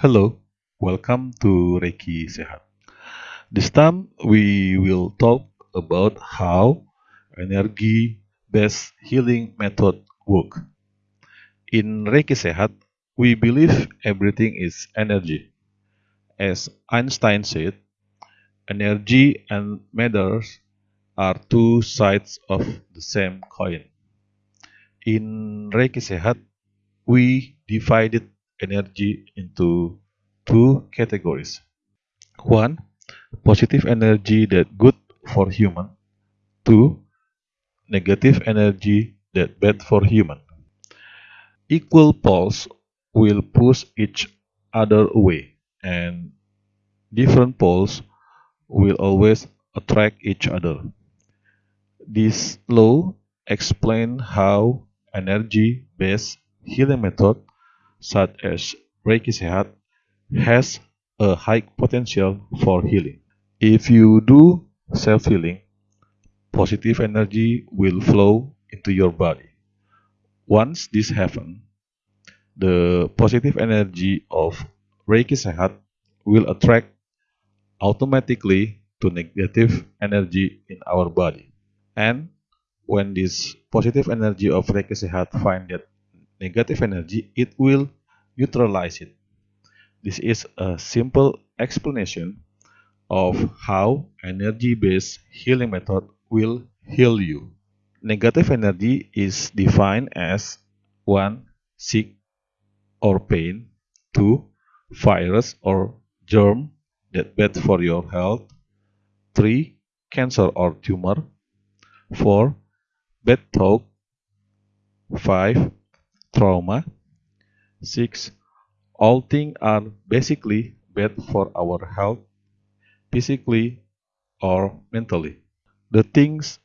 Hello, welcome to Reiki Sehat. This time we will talk about how energy-based healing method work. In Reiki Sehat, we believe everything is energy. As Einstein said, energy and matter are two sides of the same coin. In Reiki Sehat, we divided energy into two categories. One, positive energy that good for human. Two, negative energy that bad for human. Equal poles will push each other away, and different poles will always attract each other. This law explains how energy-based healing method such as Reiki Sehat has a high potential for healing. If you do self-healing, positive energy will flow into your body. Once this happens, the positive energy of Reiki Sehat will attract automatically to negative energy in our body. And when this positive energy of Reiki Sehat find that negative energy, it will neutralize it. This is a simple explanation of how energy-based healing method will heal you. Negative energy is defined as 1. Sick or pain 2. Virus or germ that bad for your health 3. Cancer or tumor 4. Bad talk 5. Trauma 6. All things are basically bad for our health, physically or mentally. The things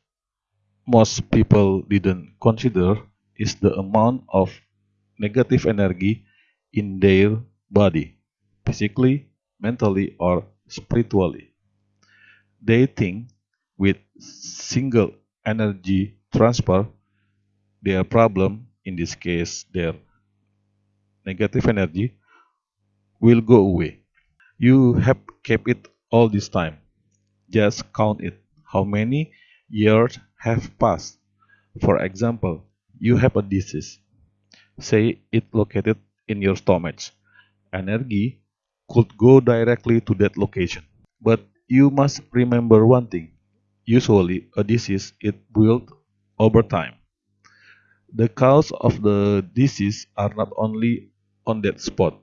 most people didn't consider is the amount of negative energy in their body, physically, mentally, or spiritually. They think with single energy transfer, their problem, in this case their negative energy, will go away. You have kept it all this time. Just count it. How many years have passed? For example, you have a disease. Say it located in your stomach. Energy could go directly to that location. But you must remember one thing. Usually, a disease is built over time. The cause of the disease are not only on that spot.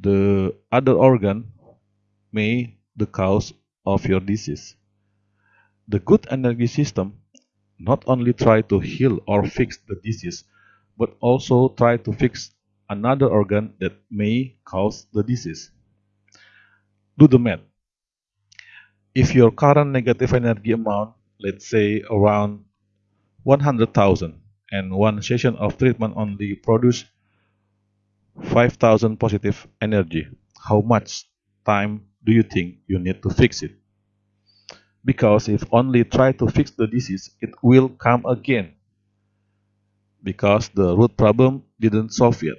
The other organ may the cause of your disease. The good energy system not only try to heal or fix the disease, but also try to fix another organ that may cause the disease. Do the math. If your current negative energy amount, let's say around 100,000 and one session of treatment only produce 5000 positive energy, how much time do you think you need to fix it? Because if only try to fix the disease, it will come again. Because the root problem didn't solve yet.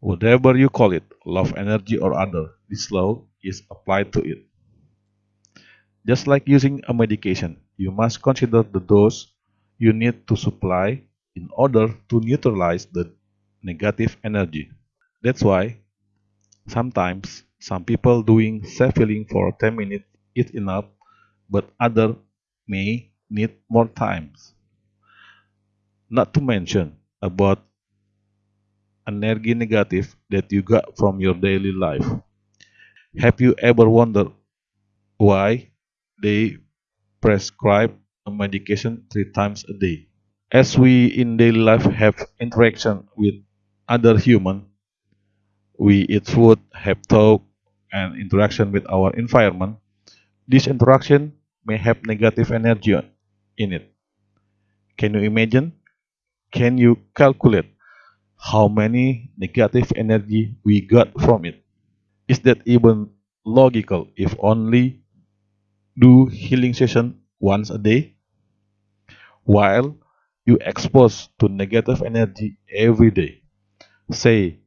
Whatever you call it, love energy or other, this law is applied to it. Just like using a medication, you must consider the dose you need to supply in order to neutralize the negative energy. That's why sometimes some people doing self-healing for 10 minutes is enough, but other may need more times. Not to mention about energy negative that you got from your daily life. Have you ever wondered why they prescribe medication three times a day? As we in daily life have interaction with other human, we eat food, have talk, and interaction with our environment, this interaction may have negative energy in it. Can you imagine? Can you calculate how many negative energy we got from it? Is that even logical if only do healing session once a day? While you expose to negative energy every day. Say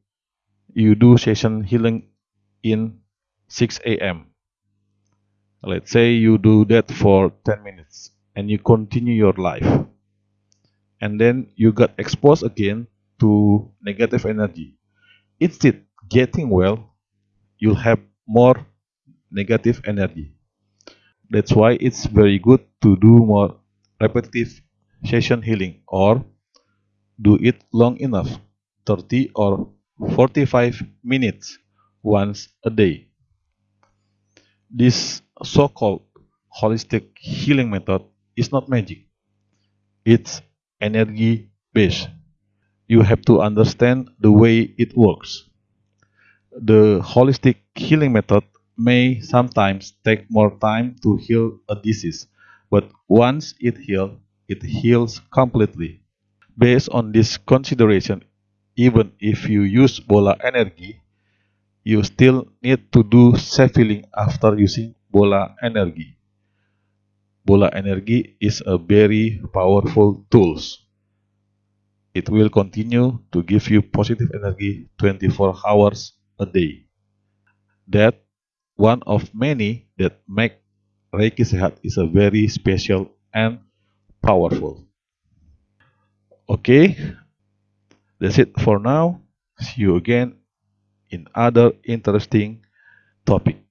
you do session healing in 6 a.m. Let's say you do that for 10 minutes and you continue your life. And then you got exposed again to negative energy. Instead getting well, you'll have more negative energy. That's why it's very good to do more repetitive session healing or do it long enough 30 or 45 minutes once a day. This so-called holistic healing method is not magic. It's energy based. You have to understand the way it works. The holistic healing method may sometimes take more time to heal a disease, but once it heals, it heals completely. Based on this consideration, even if you use bola energy, you still need to do safe healing after using bola energy. Bola energy is a very powerful tool. It will continue to give you positive energy 24 hours a day. That one of many that make Reiki Sehat is a very special and powerful. Okay, that's it for now. See you again in other interesting topic.